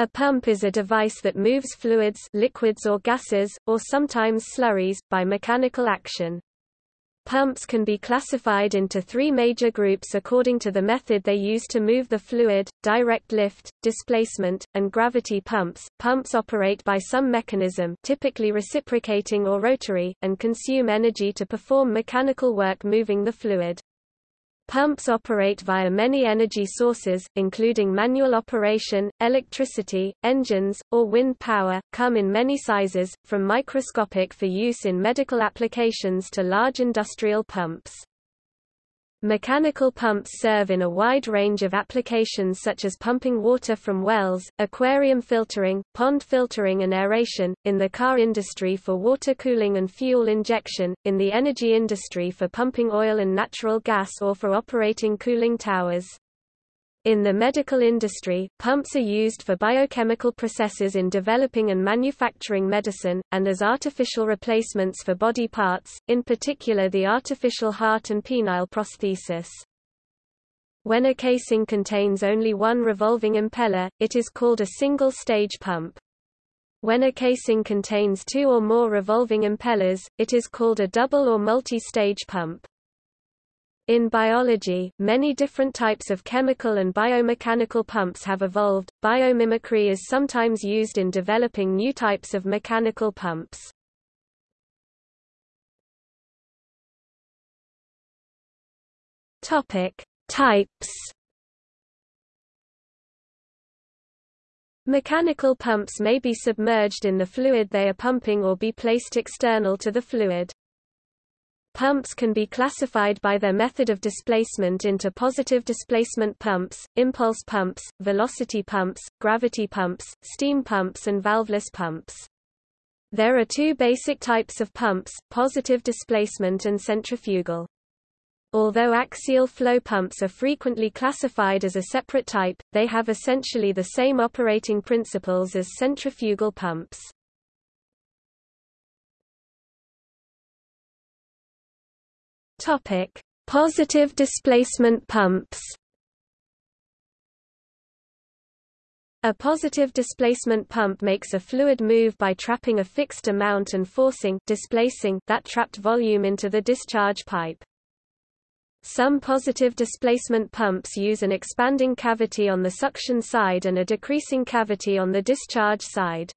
A pump is a device that moves fluids liquids or gases, or sometimes slurries, by mechanical action. Pumps can be classified into three major groups according to the method they use to move the fluid, direct lift, displacement, and gravity pumps. Pumps operate by some mechanism typically reciprocating or rotary, and consume energy to perform mechanical work moving the fluid. Pumps operate via many energy sources, including manual operation, electricity, engines, or wind power, come in many sizes, from microscopic for use in medical applications to large industrial pumps. Mechanical pumps serve in a wide range of applications such as pumping water from wells, aquarium filtering, pond filtering and aeration, in the car industry for water cooling and fuel injection, in the energy industry for pumping oil and natural gas or for operating cooling towers. In the medical industry, pumps are used for biochemical processes in developing and manufacturing medicine, and as artificial replacements for body parts, in particular the artificial heart and penile prosthesis. When a casing contains only one revolving impeller, it is called a single-stage pump. When a casing contains two or more revolving impellers, it is called a double or multi-stage pump. In biology, many different types of chemical and biomechanical pumps have evolved. Biomimicry is sometimes used in developing new types of mechanical pumps. Topic: Types. Mechanical pumps may be submerged in the fluid they are pumping or be placed external to the fluid. Pumps can be classified by their method of displacement into positive displacement pumps, impulse pumps, velocity pumps, gravity pumps, steam pumps and valveless pumps. There are two basic types of pumps, positive displacement and centrifugal. Although axial flow pumps are frequently classified as a separate type, they have essentially the same operating principles as centrifugal pumps. Topic: Positive displacement pumps. A positive displacement pump makes a fluid move by trapping a fixed amount and forcing displacing that trapped volume into the discharge pipe. Some positive displacement pumps use an expanding cavity on the suction side and a decreasing cavity on the discharge side.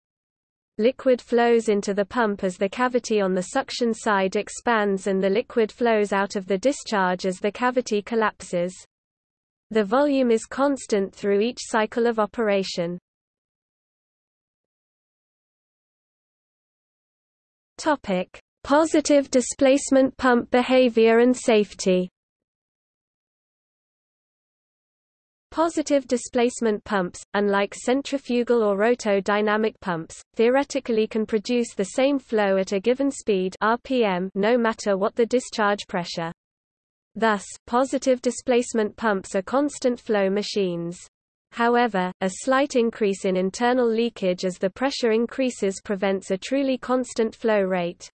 Liquid flows into the pump as the cavity on the suction side expands and the liquid flows out of the discharge as the cavity collapses. The volume is constant through each cycle of operation. Topic: Positive displacement pump behavior and safety. Positive displacement pumps, unlike centrifugal or roto-dynamic pumps, theoretically can produce the same flow at a given speed RPM no matter what the discharge pressure. Thus, positive displacement pumps are constant flow machines. However, a slight increase in internal leakage as the pressure increases prevents a truly constant flow rate.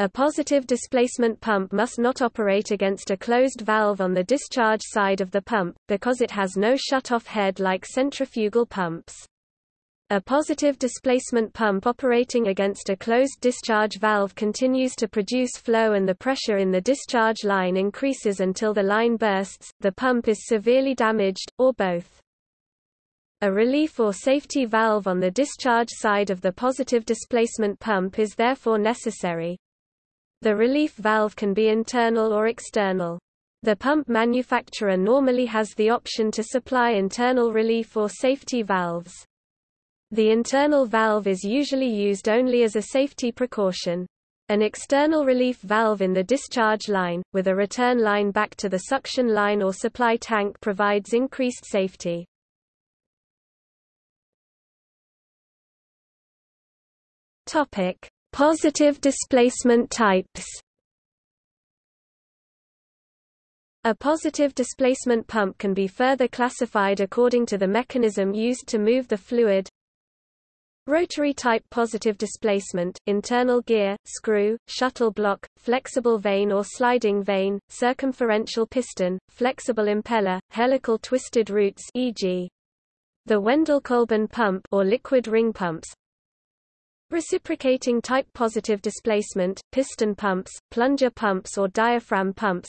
A positive displacement pump must not operate against a closed valve on the discharge side of the pump, because it has no shut-off head like centrifugal pumps. A positive displacement pump operating against a closed discharge valve continues to produce flow and the pressure in the discharge line increases until the line bursts, the pump is severely damaged, or both. A relief or safety valve on the discharge side of the positive displacement pump is therefore necessary. The relief valve can be internal or external. The pump manufacturer normally has the option to supply internal relief or safety valves. The internal valve is usually used only as a safety precaution. An external relief valve in the discharge line, with a return line back to the suction line or supply tank provides increased safety. Positive displacement types A positive displacement pump can be further classified according to the mechanism used to move the fluid. Rotary type positive displacement, internal gear, screw, shuttle block, flexible vane or sliding vane, circumferential piston, flexible impeller, helical twisted roots e.g. The Wendelkolben pump or liquid ring pumps Reciprocating type positive displacement, piston pumps, plunger pumps or diaphragm pumps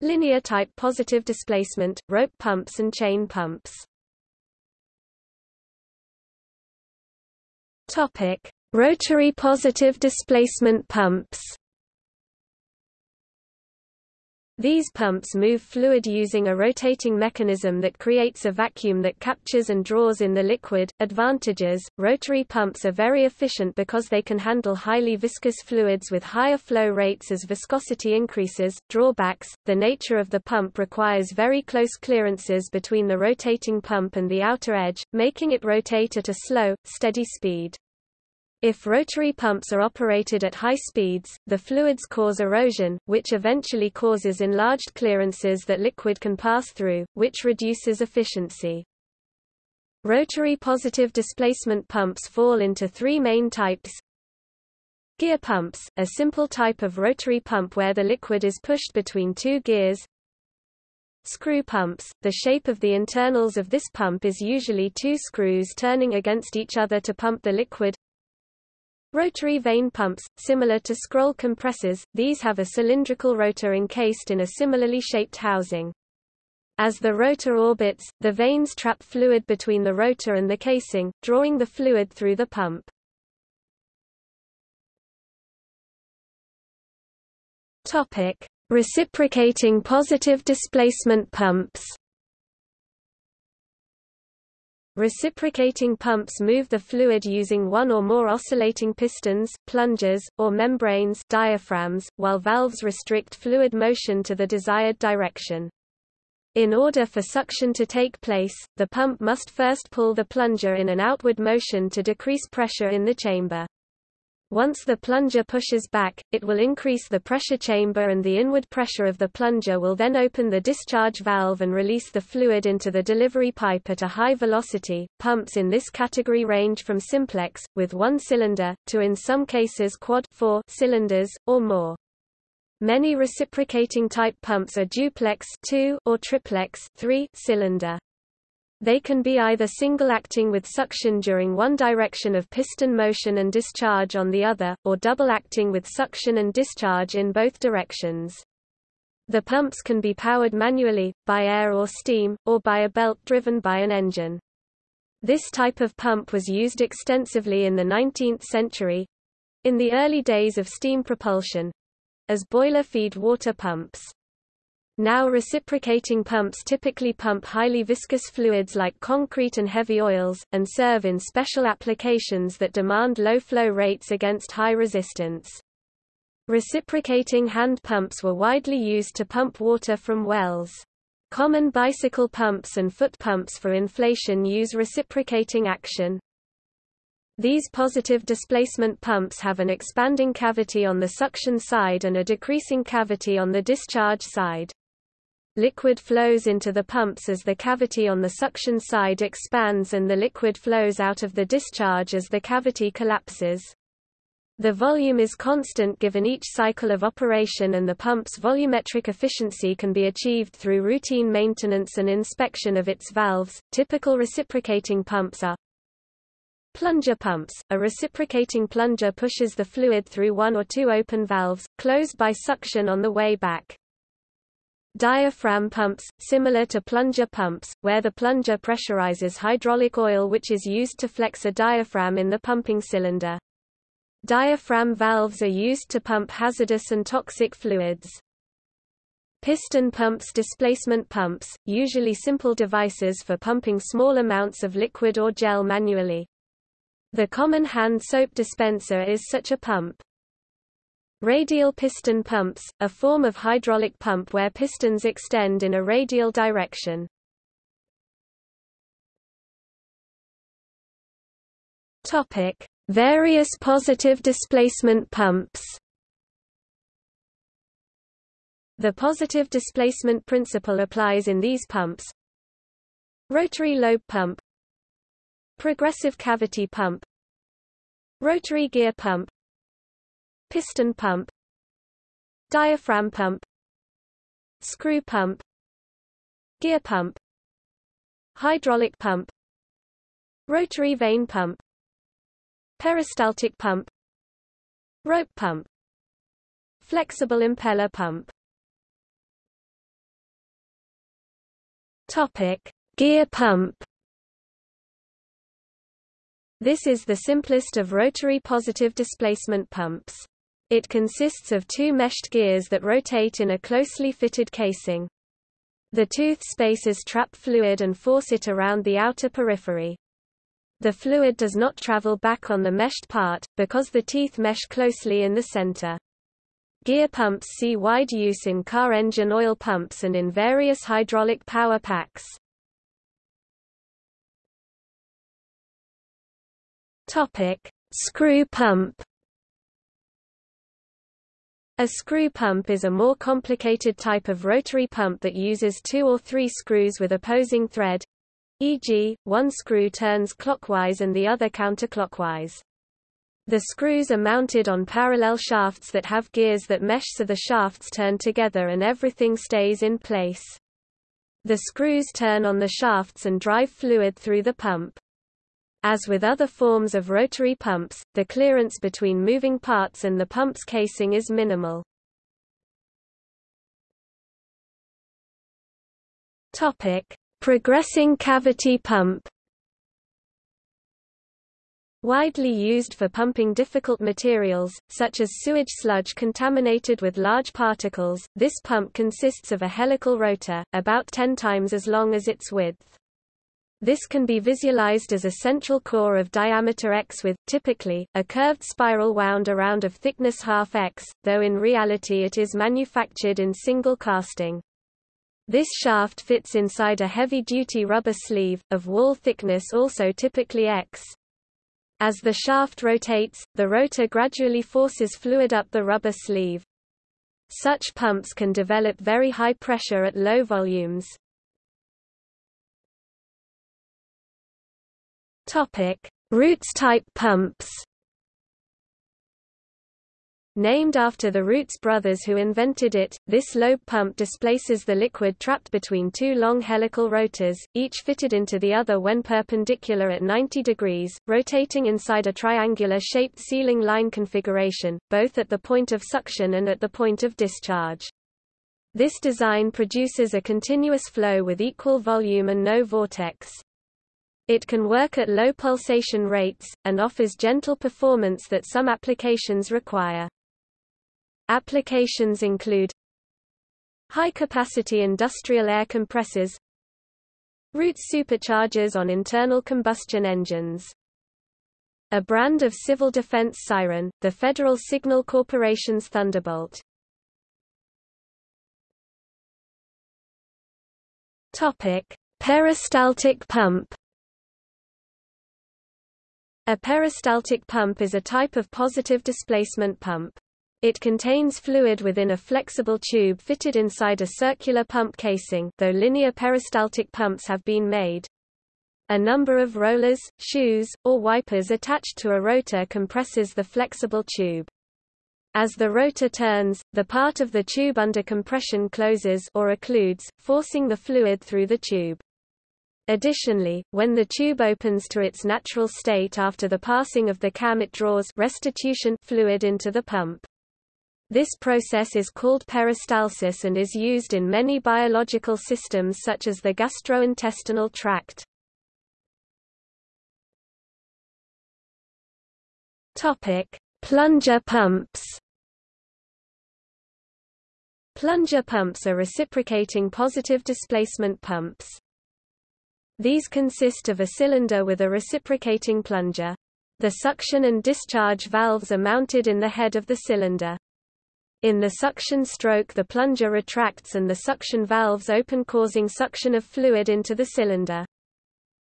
Linear type positive displacement, rope pumps and chain pumps Topic: Rotary positive displacement pumps. These pumps move fluid using a rotating mechanism that creates a vacuum that captures and draws in the liquid. Advantages Rotary pumps are very efficient because they can handle highly viscous fluids with higher flow rates as viscosity increases. Drawbacks The nature of the pump requires very close clearances between the rotating pump and the outer edge, making it rotate at a slow, steady speed. If rotary pumps are operated at high speeds, the fluids cause erosion, which eventually causes enlarged clearances that liquid can pass through, which reduces efficiency. Rotary positive displacement pumps fall into three main types. Gear pumps, a simple type of rotary pump where the liquid is pushed between two gears. Screw pumps, the shape of the internals of this pump is usually two screws turning against each other to pump the liquid. Rotary vane pumps, similar to scroll compressors, these have a cylindrical rotor encased in a similarly shaped housing. As the rotor orbits, the vanes trap fluid between the rotor and the casing, drawing the fluid through the pump. Topic: Reciprocating positive displacement pumps. Reciprocating pumps move the fluid using one or more oscillating pistons, plungers, or membranes diaphragms, while valves restrict fluid motion to the desired direction. In order for suction to take place, the pump must first pull the plunger in an outward motion to decrease pressure in the chamber. Once the plunger pushes back, it will increase the pressure chamber and the inward pressure of the plunger will then open the discharge valve and release the fluid into the delivery pipe at a high velocity. Pumps in this category range from simplex, with one cylinder, to in some cases quad four cylinders, or more. Many reciprocating type pumps are duplex 2 or triplex 3 cylinder. They can be either single-acting with suction during one direction of piston motion and discharge on the other, or double-acting with suction and discharge in both directions. The pumps can be powered manually, by air or steam, or by a belt driven by an engine. This type of pump was used extensively in the 19th century—in the early days of steam propulsion—as boiler-feed water pumps. Now reciprocating pumps typically pump highly viscous fluids like concrete and heavy oils, and serve in special applications that demand low flow rates against high resistance. Reciprocating hand pumps were widely used to pump water from wells. Common bicycle pumps and foot pumps for inflation use reciprocating action. These positive displacement pumps have an expanding cavity on the suction side and a decreasing cavity on the discharge side. Liquid flows into the pumps as the cavity on the suction side expands and the liquid flows out of the discharge as the cavity collapses. The volume is constant given each cycle of operation and the pump's volumetric efficiency can be achieved through routine maintenance and inspection of its valves. Typical reciprocating pumps are Plunger pumps. A reciprocating plunger pushes the fluid through one or two open valves, closed by suction on the way back. Diaphragm pumps, similar to plunger pumps, where the plunger pressurizes hydraulic oil which is used to flex a diaphragm in the pumping cylinder. Diaphragm valves are used to pump hazardous and toxic fluids. Piston pumps displacement pumps, usually simple devices for pumping small amounts of liquid or gel manually. The common hand soap dispenser is such a pump. Radial piston pumps, a form of hydraulic pump where pistons extend in a radial direction. Topic: Various positive displacement pumps. The positive displacement principle applies in these pumps. Rotary lobe pump Progressive cavity pump Rotary gear pump piston pump diaphragm pump screw pump gear pump hydraulic pump rotary vane pump peristaltic pump rope pump flexible impeller pump topic gear pump this is the simplest of rotary positive displacement pumps. It consists of two meshed gears that rotate in a closely fitted casing. The tooth spaces trap fluid and force it around the outer periphery. The fluid does not travel back on the meshed part, because the teeth mesh closely in the center. Gear pumps see wide use in car engine oil pumps and in various hydraulic power packs. Topic: Screw pump. A screw pump is a more complicated type of rotary pump that uses two or three screws with opposing thread, e.g., one screw turns clockwise and the other counterclockwise. The screws are mounted on parallel shafts that have gears that mesh so the shafts turn together and everything stays in place. The screws turn on the shafts and drive fluid through the pump. As with other forms of rotary pumps, the clearance between moving parts and the pump's casing is minimal. Topic: Progressing cavity pump. Widely used for pumping difficult materials, such as sewage sludge contaminated with large particles, this pump consists of a helical rotor, about 10 times as long as its width. This can be visualized as a central core of diameter x with, typically, a curved spiral wound around of thickness half x, though in reality it is manufactured in single casting. This shaft fits inside a heavy-duty rubber sleeve, of wall thickness also typically x. As the shaft rotates, the rotor gradually forces fluid up the rubber sleeve. Such pumps can develop very high pressure at low volumes. Topic: Roots type pumps. Named after the Roots brothers who invented it, this lobe pump displaces the liquid trapped between two long helical rotors, each fitted into the other when perpendicular at 90 degrees, rotating inside a triangular-shaped sealing line configuration, both at the point of suction and at the point of discharge. This design produces a continuous flow with equal volume and no vortex. It can work at low pulsation rates, and offers gentle performance that some applications require. Applications include high-capacity industrial air compressors Roots superchargers on internal combustion engines a brand of civil defense siren, the Federal Signal Corporation's Thunderbolt. Topic: Peristaltic pump. A peristaltic pump is a type of positive displacement pump. It contains fluid within a flexible tube fitted inside a circular pump casing though linear peristaltic pumps have been made. A number of rollers, shoes, or wipers attached to a rotor compresses the flexible tube. As the rotor turns, the part of the tube under compression closes or occludes, forcing the fluid through the tube. Additionally, when the tube opens to its natural state after the passing of the cam it draws restitution fluid into the pump. This process is called peristalsis and is used in many biological systems such as the gastrointestinal tract. Topic: Plunger pumps. Plunger pumps are reciprocating positive displacement pumps. These consist of a cylinder with a reciprocating plunger. The suction and discharge valves are mounted in the head of the cylinder. In the suction stroke the plunger retracts and the suction valves open causing suction of fluid into the cylinder.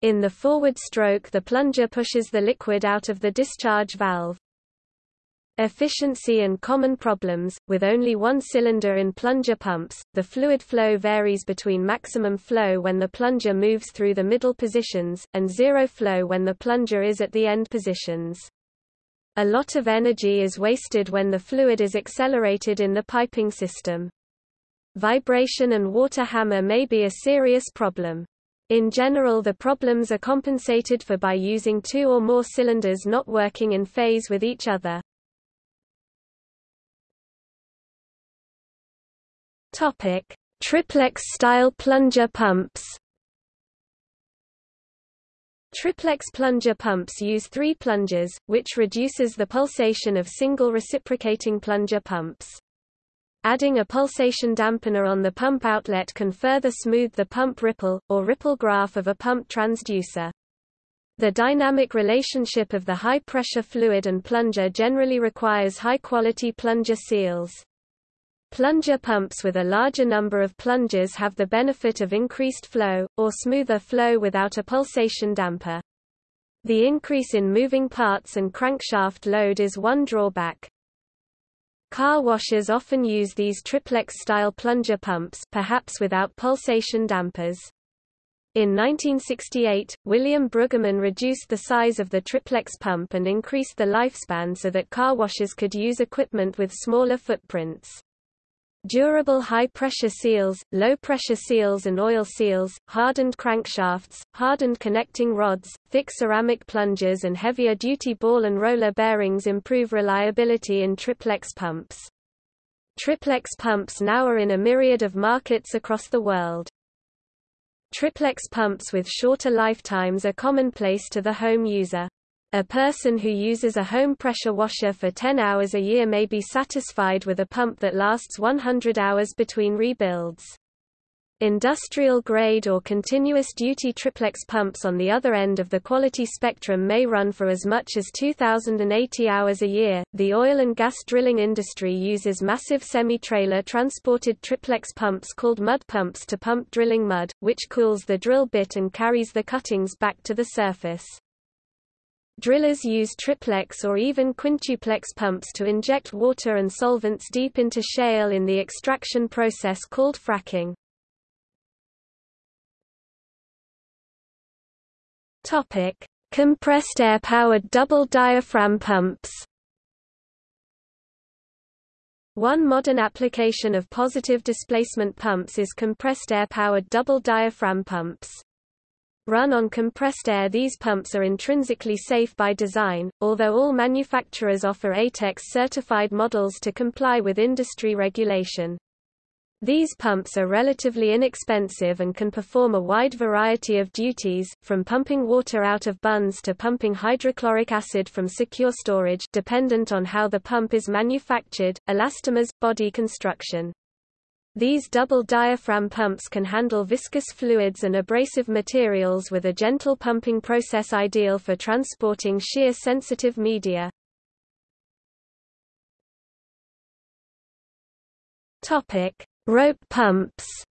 In the forward stroke the plunger pushes the liquid out of the discharge valve. Efficiency and common problems, with only one cylinder in plunger pumps, the fluid flow varies between maximum flow when the plunger moves through the middle positions, and zero flow when the plunger is at the end positions. A lot of energy is wasted when the fluid is accelerated in the piping system. Vibration and water hammer may be a serious problem. In general the problems are compensated for by using two or more cylinders not working in phase with each other. Topic: Triplex-style plunger pumps. Triplex plunger pumps use three plungers, which reduces the pulsation of single reciprocating plunger pumps. Adding a pulsation dampener on the pump outlet can further smooth the pump ripple, or ripple graph of a pump transducer. The dynamic relationship of the high-pressure fluid and plunger generally requires high-quality plunger seals. Plunger pumps with a larger number of plungers have the benefit of increased flow, or smoother flow without a pulsation damper. The increase in moving parts and crankshaft load is one drawback. Car washers often use these triplex-style plunger pumps perhaps without pulsation dampers. In 1968, William Brueggemann reduced the size of the triplex pump and increased the lifespan so that car washers could use equipment with smaller footprints. Durable high-pressure seals, low-pressure seals and oil seals, hardened crankshafts, hardened connecting rods, thick ceramic plungers and heavier-duty ball and roller bearings improve reliability in triplex pumps. Triplex pumps now are in a myriad of markets across the world. Triplex pumps with shorter lifetimes are commonplace to the home user. A person who uses a home pressure washer for 10 hours a year may be satisfied with a pump that lasts 100 hours between rebuilds. Industrial grade or continuous duty triplex pumps on the other end of the quality spectrum may run for as much as 2,080 hours a year. The oil and gas drilling industry uses massive semi trailer transported triplex pumps called mud pumps to pump drilling mud, which cools the drill bit and carries the cuttings back to the surface. Drillers use triplex or even quintuplex pumps to inject water and solvents deep into shale in the extraction process called fracking. Topic: Compressed air-powered double diaphragm pumps. One modern application of positive displacement pumps is compressed air-powered double diaphragm pumps. Run on compressed air these pumps are intrinsically safe by design, although all manufacturers offer ATEX-certified models to comply with industry regulation. These pumps are relatively inexpensive and can perform a wide variety of duties, from pumping water out of bunds to pumping hydrochloric acid from secure storage dependent on how the pump is manufactured, elastomers, body construction. These double diaphragm pumps can handle viscous fluids and abrasive materials with a gentle pumping process ideal for transporting shear sensitive media. Rope pumps.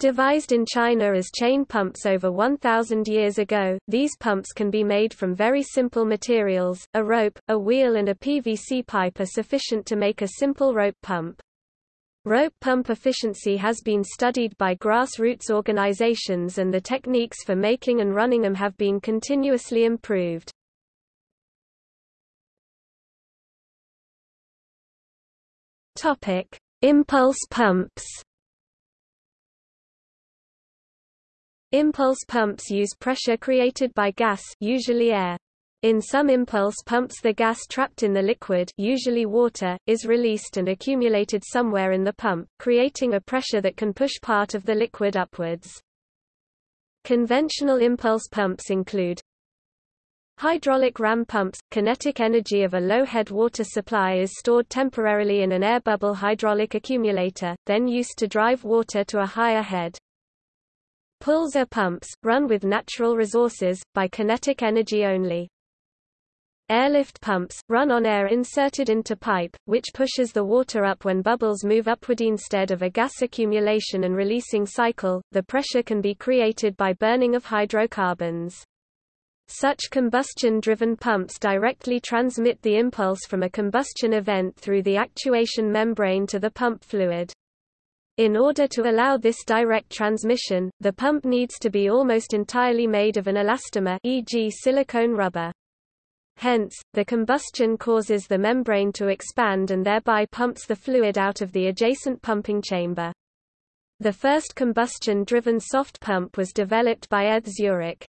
Devised in China as chain pumps over 1,000 years ago, these pumps can be made from very simple materials, a rope, a wheel and a PVC pipe are sufficient to make a simple rope pump. Rope pump efficiency has been studied by grassroots organizations and the techniques for making and running them have been continuously improved. Impulse pumps. Impulse pumps use pressure created by gas usually air. In some impulse pumps the gas trapped in the liquid usually water, is released and accumulated somewhere in the pump, creating a pressure that can push part of the liquid upwards. Conventional impulse pumps include Hydraulic ram pumps – Kinetic energy of a low-head water supply is stored temporarily in an air bubble hydraulic accumulator, then used to drive water to a higher head. Pulser pumps, run with natural resources, by kinetic energy only. Airlift pumps, run on air inserted into pipe, which pushes the water up when bubbles move upward instead of a gas accumulation and releasing cycle. The pressure can be created by burning of hydrocarbons. Such combustion-driven pumps directly transmit the impulse from a combustion event through the actuation membrane to the pump fluid. In order to allow this direct transmission, the pump needs to be almost entirely made of an elastomer e.g. silicone rubber. Hence, the combustion causes the membrane to expand and thereby pumps the fluid out of the adjacent pumping chamber. The first combustion-driven soft pump was developed by ETH Zurich.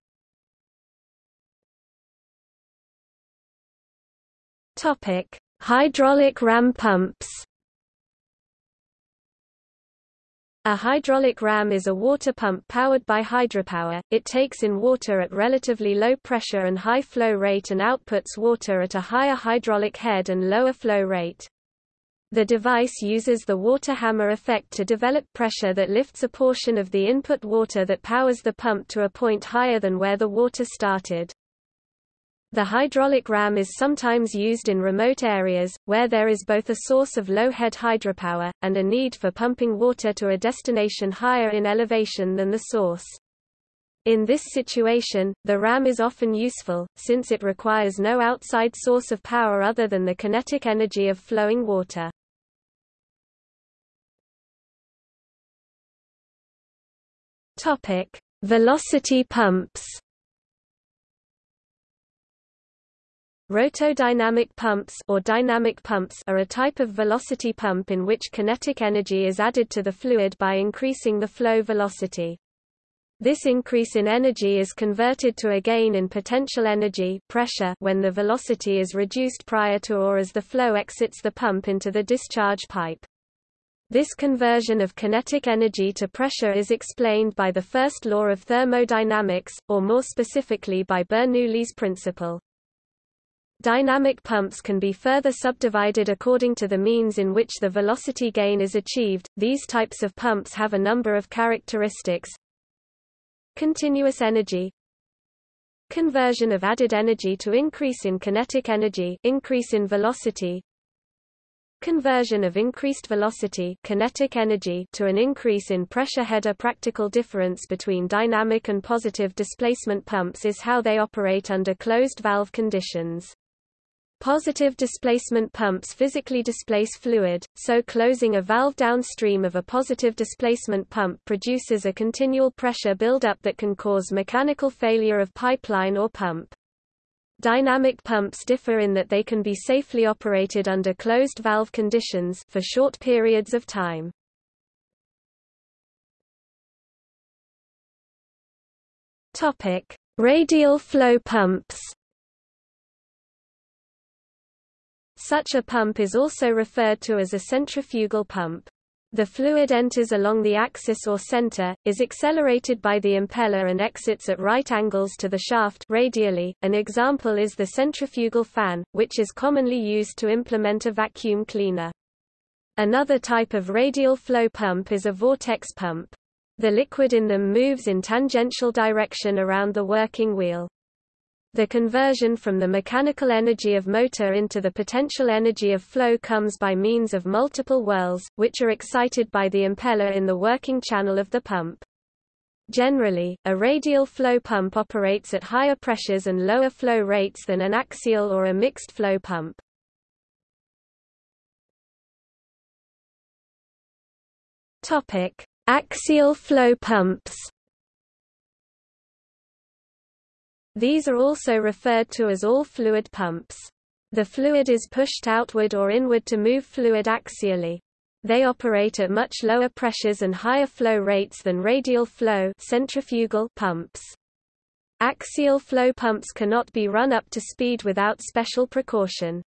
Hydraulic ram pumps. A hydraulic ram is a water pump powered by hydropower. It takes in water at relatively low pressure and high flow rate and outputs water at a higher hydraulic head and lower flow rate. The device uses the water hammer effect to develop pressure that lifts a portion of the input water that powers the pump to a point higher than where the water started. The hydraulic ram is sometimes used in remote areas, where there is both a source of low-head hydropower, and a need for pumping water to a destination higher in elevation than the source. In this situation, the ram is often useful, since it requires no outside source of power other than the kinetic energy of flowing water. Velocity pumps Rotodynamic pumps or dynamic pumps are a type of velocity pump in which kinetic energy is added to the fluid by increasing the flow velocity. This increase in energy is converted to a gain in potential energy pressure when the velocity is reduced prior to or as the flow exits the pump into the discharge pipe. This conversion of kinetic energy to pressure is explained by the first law of thermodynamics, or more specifically by Bernoulli's principle. Dynamic pumps can be further subdivided according to the means in which the velocity gain is achieved. These types of pumps have a number of characteristics. Continuous energy Conversion of added energy to increase in kinetic energy increase in velocity Conversion of increased velocity kinetic energy to an increase in pressure header practical difference between dynamic and positive displacement pumps is how they operate under closed valve conditions. Positive displacement pumps physically displace fluid, so closing a valve downstream of a positive displacement pump produces a continual pressure buildup that can cause mechanical failure of pipeline or pump. Dynamic pumps differ in that they can be safely operated under closed valve conditions for short periods of time. Topic: Radial flow pumps. Such a pump is also referred to as a centrifugal pump. The fluid enters along the axis or center, is accelerated by the impeller and exits at right angles to the shaft radially. An example is the centrifugal fan, which is commonly used to implement a vacuum cleaner. Another type of radial flow pump is a vortex pump. The liquid in them moves in tangential direction around the working wheel. The conversion from the mechanical energy of motor into the potential energy of flow comes by means of multiple whirls, which are excited by the impeller in the working channel of the pump. Generally, a radial flow pump operates at higher pressures and lower flow rates than an axial or a mixed flow pump. Topic: Axial flow pumps. These are also referred to as all-fluid pumps. The fluid is pushed outward or inward to move fluid axially. They operate at much lower pressures and higher flow rates than radial flow centrifugal pumps. Axial flow pumps cannot be run up to speed without special precaution.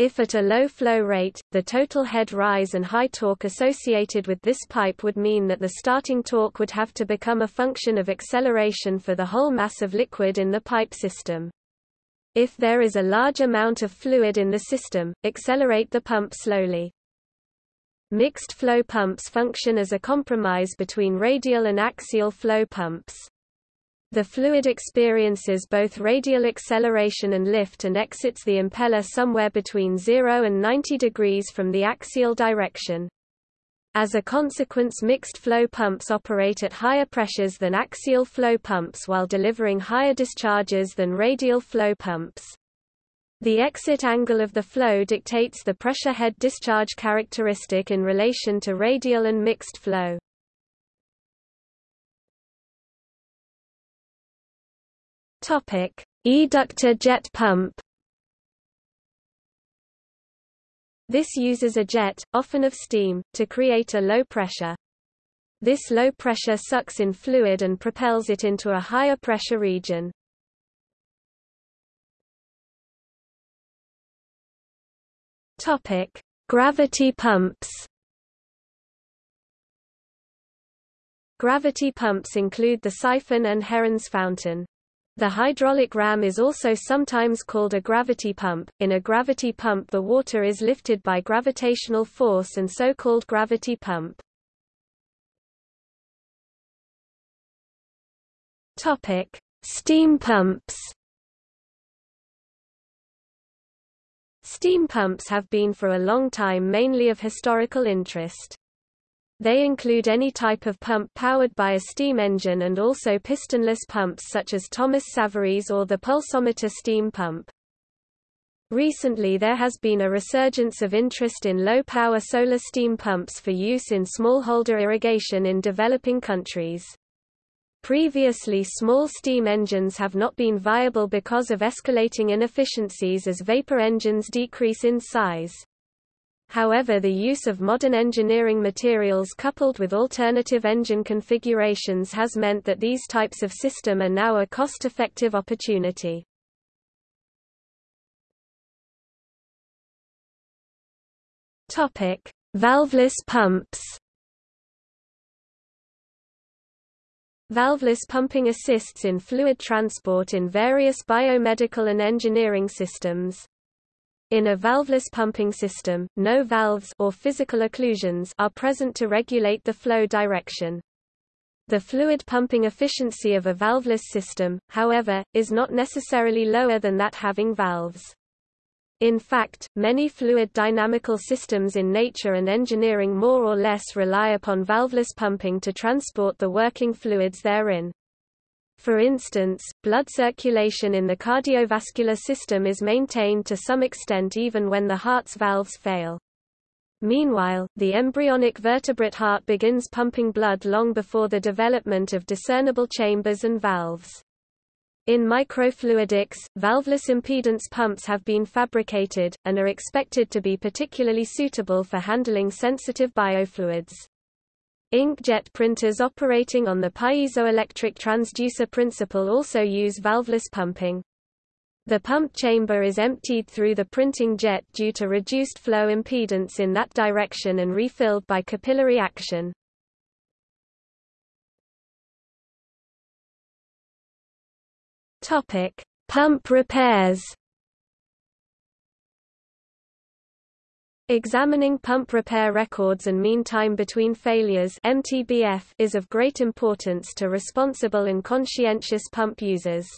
If at a low flow rate, the total head rise and high torque associated with this pipe would mean that the starting torque would have to become a function of acceleration for the whole mass of liquid in the pipe system. If there is a large amount of fluid in the system, accelerate the pump slowly. Mixed flow pumps function as a compromise between radial and axial flow pumps. The fluid experiences both radial acceleration and lift and exits the impeller somewhere between 0 and 90 degrees from the axial direction. As a consequence mixed flow pumps operate at higher pressures than axial flow pumps while delivering higher discharges than radial flow pumps. The exit angle of the flow dictates the pressure head discharge characteristic in relation to radial and mixed flow. Topic: Eductor jet pump. This uses a jet, often of steam, to create a low pressure. This low pressure sucks in fluid and propels it into a higher pressure region. Topic: Gravity pumps. Gravity pumps include the siphon and Heron's fountain. The hydraulic ram is also sometimes called a gravity pump. In a gravity pump the water is lifted by gravitational force and so called gravity pump. Topic: Steam pumps. Steam pumps have been for a long time mainly of historical interest. They include any type of pump powered by a steam engine and also pistonless pumps such as Thomas Savery's or the pulsometer steam pump. Recently there has been a resurgence of interest in low-power solar steam pumps for use in smallholder irrigation in developing countries. Previously small steam engines have not been viable because of escalating inefficiencies as vapor engines decrease in size. However the use of modern engineering materials coupled with alternative engine configurations has meant that these types of system are now a cost-effective opportunity. Valveless pumps Valveless pumping assists in fluid transport in various biomedical and engineering systems. In a valveless pumping system, no valves or physical occlusions are present to regulate the flow direction. The fluid pumping efficiency of a valveless system, however, is not necessarily lower than that having valves. In fact, many fluid dynamical systems in nature and engineering more or less rely upon valveless pumping to transport the working fluids therein. For instance, blood circulation in the cardiovascular system is maintained to some extent even when the heart's valves fail. Meanwhile, the embryonic vertebrate heart begins pumping blood long before the development of discernible chambers and valves. In microfluidics, valveless impedance pumps have been fabricated, and are expected to be particularly suitable for handling sensitive biofluids. Inkjet printers operating on the piezoelectric transducer principle also use valveless pumping. The pump chamber is emptied through the printing jet due to reduced flow impedance in that direction and refilled by capillary action. Topic: Pump repairs. Examining pump repair records and mean time between failures (MTBF) is of great importance to responsible and conscientious pump users.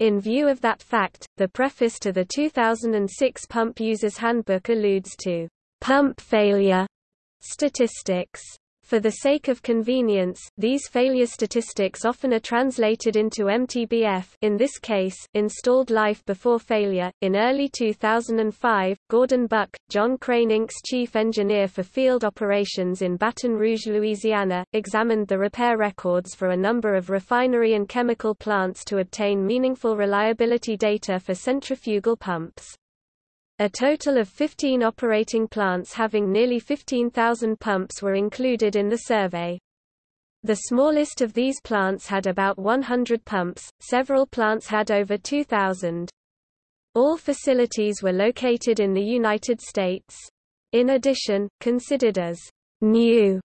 In view of that fact, the preface to the 2006 Pump Users Handbook alludes to pump failure statistics. For the sake of convenience, these failure statistics often are translated into MTBF in this case, installed life before failure. In early 2005, Gordon Buck, John Crane Inc.'s chief engineer for field operations in Baton Rouge, Louisiana, examined the repair records for a number of refinery and chemical plants to obtain meaningful reliability data for centrifugal pumps. A total of 15 operating plants having nearly 15,000 pumps were included in the survey. The smallest of these plants had about 100 pumps, several plants had over 2,000. All facilities were located in the United States. In addition, considered as new,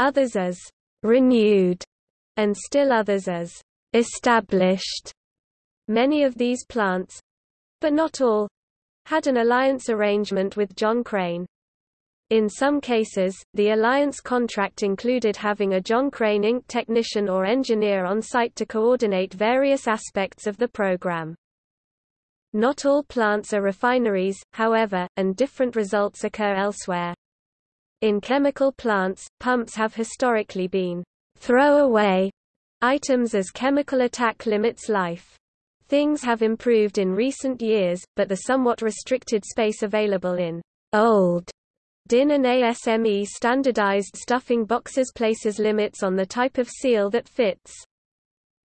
others as renewed, and still others as established. Many of these plants, but not all, had an alliance arrangement with John Crane. In some cases, the alliance contract included having a John Crane Inc. technician or engineer on site to coordinate various aspects of the program. Not all plants are refineries, however, and different results occur elsewhere. In chemical plants, pumps have historically been throwaway items as chemical attack limits life. Things have improved in recent years, but the somewhat restricted space available in old DIN and ASME standardized stuffing boxes places limits on the type of seal that fits.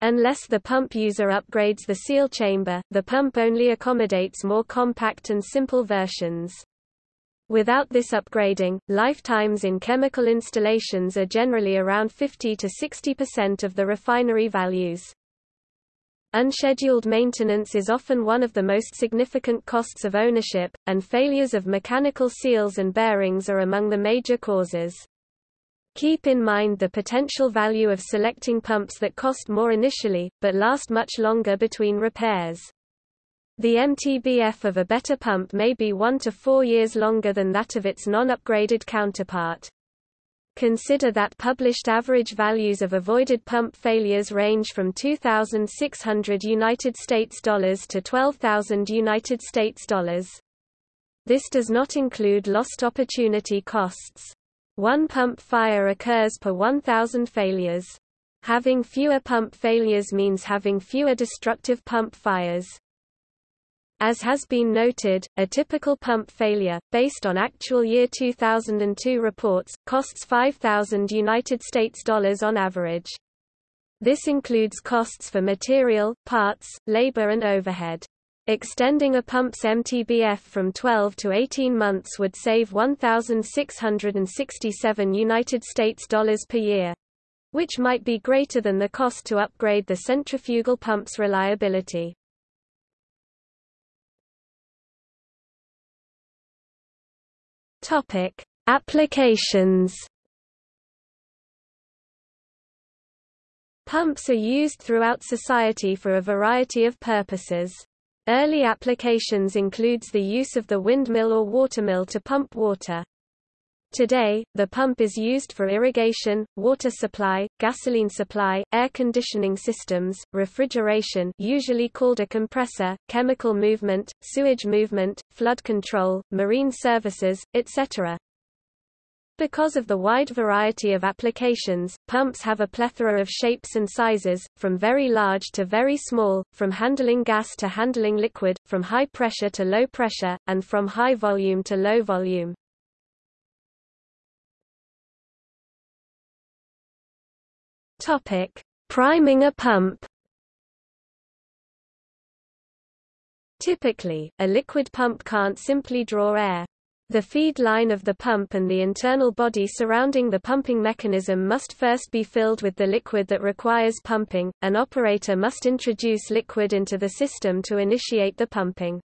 Unless the pump user upgrades the seal chamber, the pump only accommodates more compact and simple versions. Without this upgrading, lifetimes in chemical installations are generally around 50 to 60% of the refinery values. Unscheduled maintenance is often one of the most significant costs of ownership, and failures of mechanical seals and bearings are among the major causes. Keep in mind the potential value of selecting pumps that cost more initially, but last much longer between repairs. The MTBF of a better pump may be one to four years longer than that of its non-upgraded counterpart. Consider that published average values of avoided pump failures range from 2600 United States dollars to 12000 United States dollars. This does not include lost opportunity costs. One pump fire occurs per 1000 failures. Having fewer pump failures means having fewer destructive pump fires. As has been noted, a typical pump failure, based on actual year 2002 reports, costs 5,000 United States dollars on average. This includes costs for material, parts, labor and overhead. Extending a pump's MTBF from 12 to 18 months would save 1667 United States dollars per year, which might be greater than the cost to upgrade the centrifugal pump's reliability. Topic: Applications. Pumps are used throughout society for a variety of purposes. Early applications includes the use of the windmill or watermill to pump water. Today, the pump is used for irrigation, water supply, gasoline supply, air conditioning systems, refrigeration usually called a compressor, chemical movement, sewage movement, flood control, marine services, etc. Because of the wide variety of applications, pumps have a plethora of shapes and sizes, from very large to very small, from handling gas to handling liquid, from high pressure to low pressure, and from high volume to low volume. Topic: Priming a pump. Typically, a liquid pump can't simply draw air. The feed line of the pump and the internal body surrounding the pumping mechanism must first be filled with the liquid that requires pumping. An operator must introduce liquid into the system to initiate the pumping.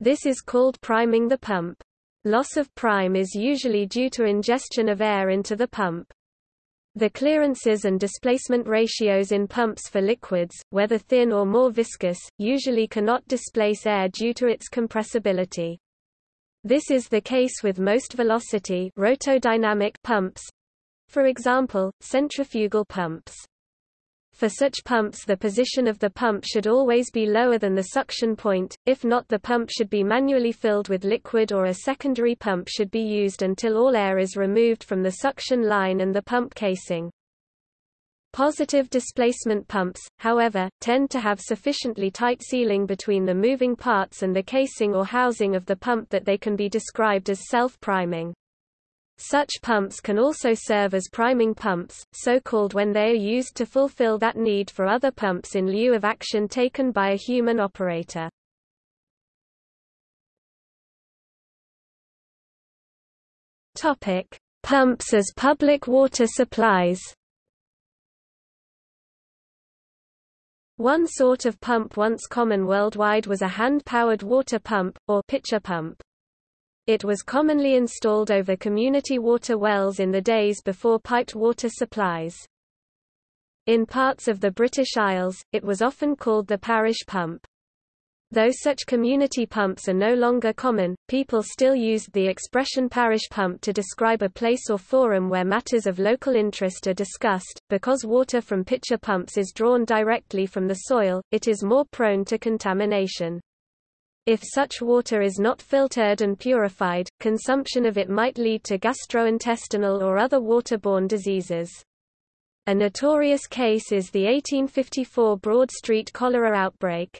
This is called priming the pump. Loss of prime is usually due to ingestion of air into the pump. The clearances and displacement ratios in pumps for liquids, whether thin or more viscous, usually cannot displace air due to its compressibility. This is the case with most velocity rotodynamic pumps, for example, centrifugal pumps. For such pumps the position of the pump should always be lower than the suction point, if not the pump should be manually filled with liquid or a secondary pump should be used until all air is removed from the suction line and the pump casing. Positive displacement pumps, however, tend to have sufficiently tight sealing between the moving parts and the casing or housing of the pump that they can be described as self-priming. Such pumps can also serve as priming pumps, so called when they are used to fulfill that need for other pumps in lieu of action taken by a human operator. Topic: Pumps as public water supplies. One sort of pump once common worldwide was a hand-powered water pump, or pitcher pump. It was commonly installed over community water wells in the days before piped water supplies. In parts of the British Isles, it was often called the parish pump. Though such community pumps are no longer common, people still used the expression parish pump to describe a place or forum where matters of local interest are discussed. Because water from pitcher pumps is drawn directly from the soil, it is more prone to contamination. If such water is not filtered and purified, consumption of it might lead to gastrointestinal or other waterborne diseases. A notorious case is the 1854 Broad Street cholera outbreak.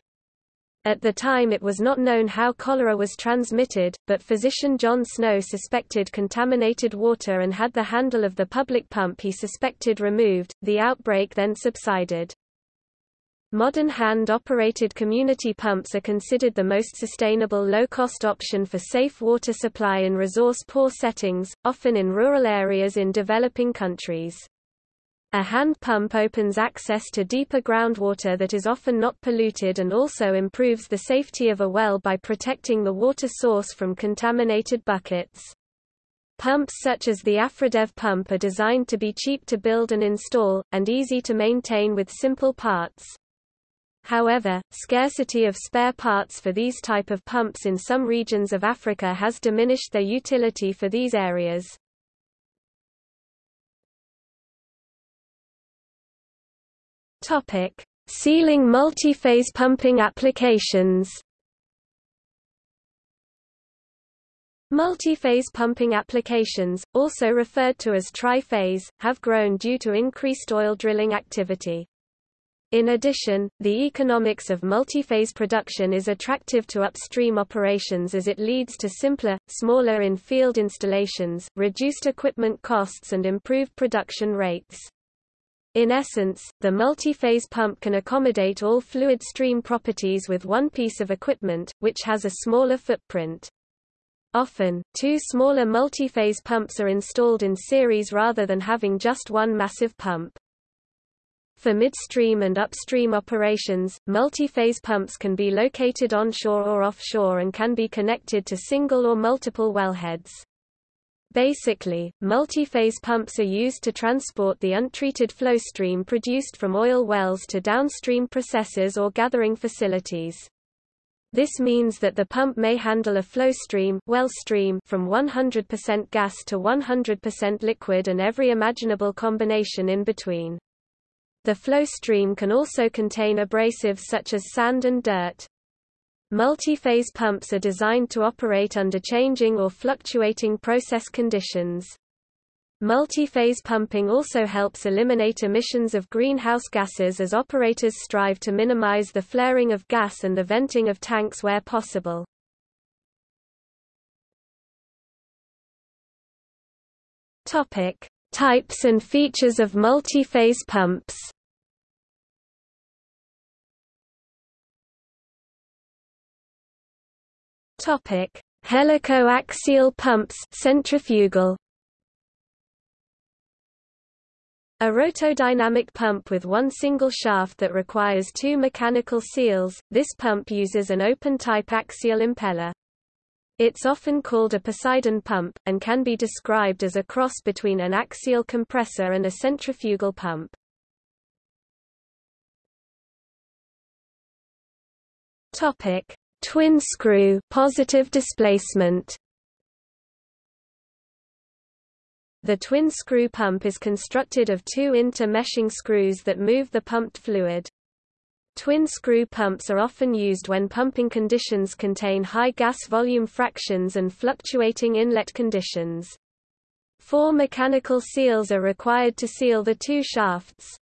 At the time it was not known how cholera was transmitted, but physician John Snow suspected contaminated water and had the handle of the public pump he suspected removed. The outbreak then subsided. Modern hand-operated community pumps are considered the most sustainable low-cost option for safe water supply in resource-poor settings, often in rural areas in developing countries. A hand pump opens access to deeper groundwater that is often not polluted and also improves the safety of a well by protecting the water source from contaminated buckets. Pumps such as the Afridev pump are designed to be cheap to build and install, and easy to maintain with simple parts. However, scarcity of spare parts for these type of pumps in some regions of Africa has diminished their utility for these areas. Topic: Sealing multiphase pumping applications. Multiphase pumping applications, also referred to as tri-phase, have grown due to increased oil drilling activity. In addition, the economics of multiphase production is attractive to upstream operations as it leads to simpler, smaller in-field installations, reduced equipment costs and improved production rates. In essence, the multi-phase pump can accommodate all fluid stream properties with one piece of equipment, which has a smaller footprint. Often, two smaller multi-phase pumps are installed in series rather than having just one massive pump. For midstream and upstream operations, multi-phase pumps can be located onshore or offshore and can be connected to single or multiple wellheads. Basically, multi-phase pumps are used to transport the untreated flow stream produced from oil wells to downstream processors or gathering facilities. This means that the pump may handle a flow stream, well stream from 100% gas to 100% liquid and every imaginable combination in between. The flow stream can also contain abrasives such as sand and dirt. Multi-phase pumps are designed to operate under changing or fluctuating process conditions. Multi-phase pumping also helps eliminate emissions of greenhouse gases as operators strive to minimize the flaring of gas and the venting of tanks where possible. Topic: Types and features of multi-phase pumps Topic: Helicoaxial pumps centrifugal. A rotodynamic pump with one single shaft that requires two mechanical seals, this pump uses an open-type axial impeller. It's often called a Poseidon pump, and can be described as a cross between an axial compressor and a centrifugal pump. Topic: Twin screw positive displacement. The twin screw pump is constructed of two inter-meshing screws that move the pumped fluid. Twin screw pumps are often used when pumping conditions contain high gas volume fractions and fluctuating inlet conditions. Four mechanical seals are required to seal the two shafts.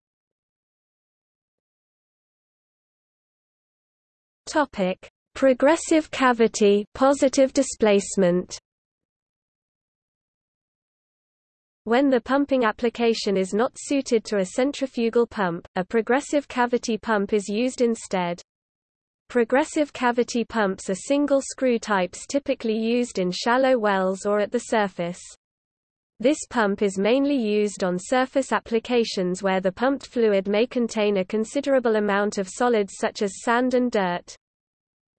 Topic: Progressive cavity positive displacement. When the pumping application is not suited to a centrifugal pump, a progressive cavity pump is used instead. Progressive cavity pumps are single screw types typically used in shallow wells or at the surface. This pump is mainly used on surface applications where the pumped fluid may contain a considerable amount of solids such as sand and dirt.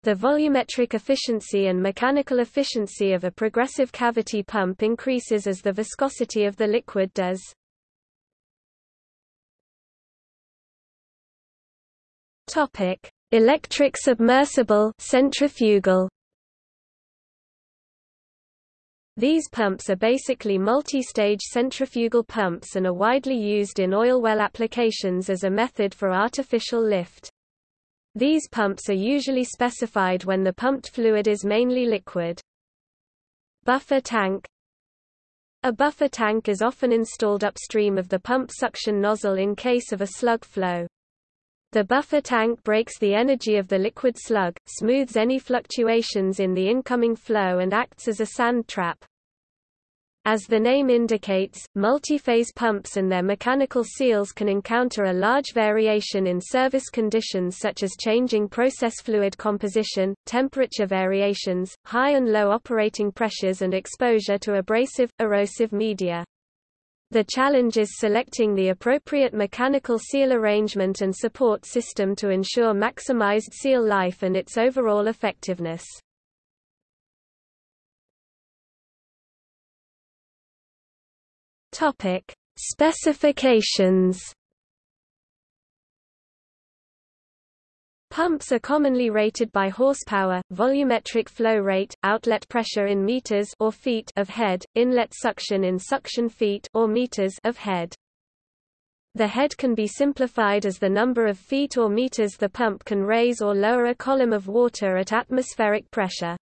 The volumetric efficiency and mechanical efficiency of a progressive cavity pump increases as the viscosity of the liquid does. Topic: Electric submersible centrifugal. These pumps are basically multi-stage centrifugal pumps and are widely used in oil well applications as a method for artificial lift. These pumps are usually specified when the pumped fluid is mainly liquid. Buffer tank A buffer tank is often installed upstream of the pump suction nozzle in case of a slug flow. The buffer tank breaks the energy of the liquid slug, smooths any fluctuations in the incoming flow and acts as a sand trap. As the name indicates, multi-phase pumps and their mechanical seals can encounter a large variation in service conditions such as changing process fluid composition, temperature variations, high and low operating pressures and exposure to abrasive, erosive media. The challenge is selecting the appropriate mechanical seal arrangement and support system to ensure maximized seal life and its overall effectiveness. Topic: Specifications. Pumps are commonly rated by horsepower, volumetric flow rate, outlet pressure in meters or feet of head, inlet suction in suction feet or meters of head. The head can be simplified as the number of feet or meters the pump can raise or lower a column of water at atmospheric pressure.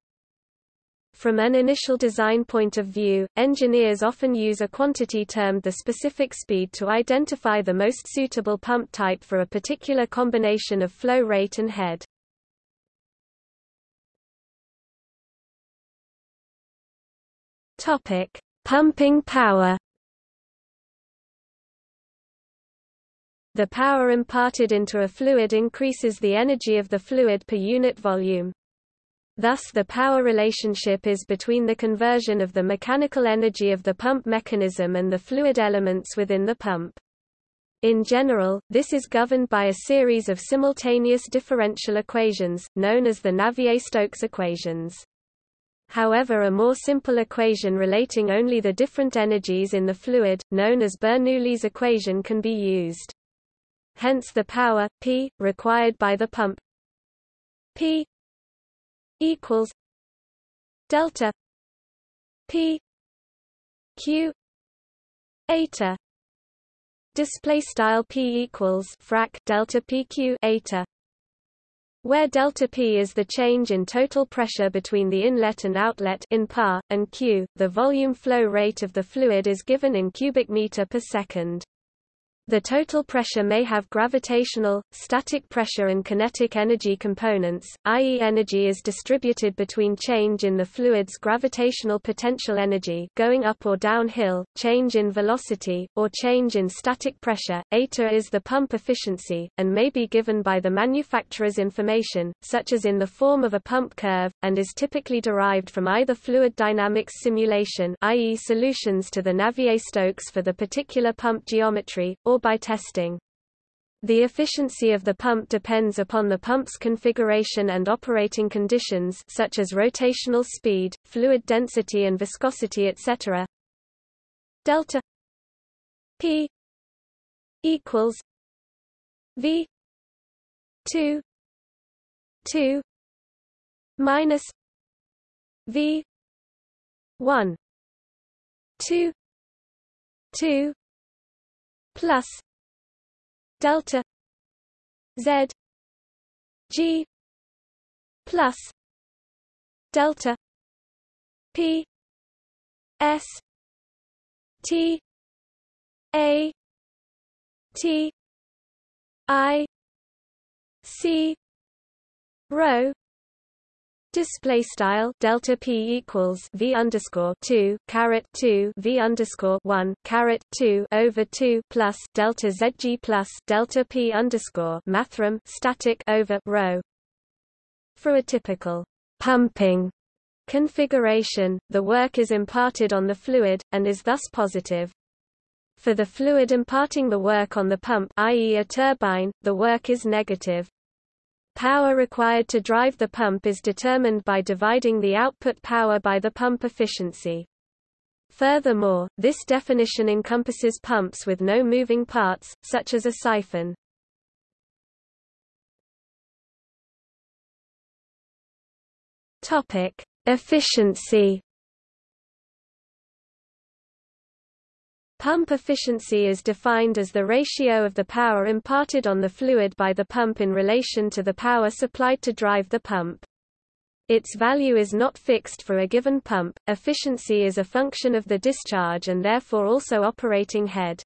From an initial design point of view, engineers often use a quantity termed the specific speed to identify the most suitable pump type for a particular combination of flow rate and head. Topic: Pumping power. The power imparted into a fluid increases the energy of the fluid per unit volume. Thus the power relationship is between the conversion of the mechanical energy of the pump mechanism and the fluid elements within the pump. In general, this is governed by a series of simultaneous differential equations, known as the Navier-Stokes equations. However a more simple equation relating only the different energies in the fluid, known as Bernoulli's equation can be used. Hence the power, P, required by the pump P equals delta p q eta display style p equals frac delta pq eta where delta P is the change in total pressure between the inlet and outlet in par, and Q, the volume flow rate of the fluid is given in cubic meter per second. The total pressure may have gravitational, static pressure and kinetic energy components, i.e. energy is distributed between change in the fluid's gravitational potential energy going up or downhill, change in velocity, or change in static pressure. Eta is the pump efficiency, and may be given by the manufacturer's information, such as in the form of a pump curve, and is typically derived from either fluid dynamics simulation i.e. solutions to the Navier-Stokes for the particular pump geometry, or or by testing. The efficiency of the pump depends upon the pump's configuration and operating conditions such as rotational speed, fluid density and viscosity etc. Delta P equals V 2 2 minus V 1 2 2 plus delta z g plus delta p s t a t i c rho Display style delta p equals v underscore two caret two v underscore one caret two over two plus delta zg plus delta p underscore mathrm static over rho. For a typical pumping configuration, the work is imparted on the fluid, and is thus positive. For the fluid imparting the work on the pump i.e. a turbine, the work is negative. Power required to drive the pump is determined by dividing the output power by the pump efficiency. Furthermore, this definition encompasses pumps with no moving parts, such as a siphon. Topic: Efficiency Pump efficiency is defined as the ratio of the power imparted on the fluid by the pump in relation to the power supplied to drive the pump. Its value is not fixed for a given pump. Efficiency is a function of the discharge and therefore also operating head.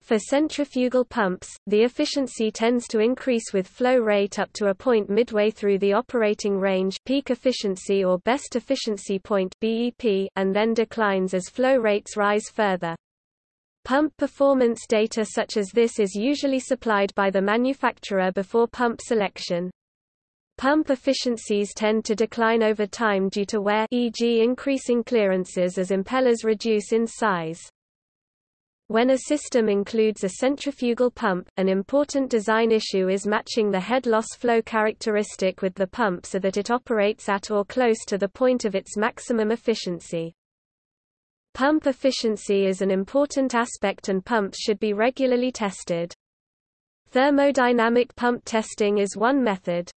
For centrifugal pumps, the efficiency tends to increase with flow rate up to a point midway through the operating range peak efficiency or best efficiency point BEP, and then declines as flow rates rise further. Pump performance data such as this is usually supplied by the manufacturer before pump selection. Pump efficiencies tend to decline over time due to wear e.g. increasing clearances as impellers reduce in size. When a system includes a centrifugal pump, an important design issue is matching the head loss flow characteristic with the pump so that it operates at or close to the point of its maximum efficiency. Pump efficiency is an important aspect and pumps should be regularly tested. Thermodynamic pump testing is one method.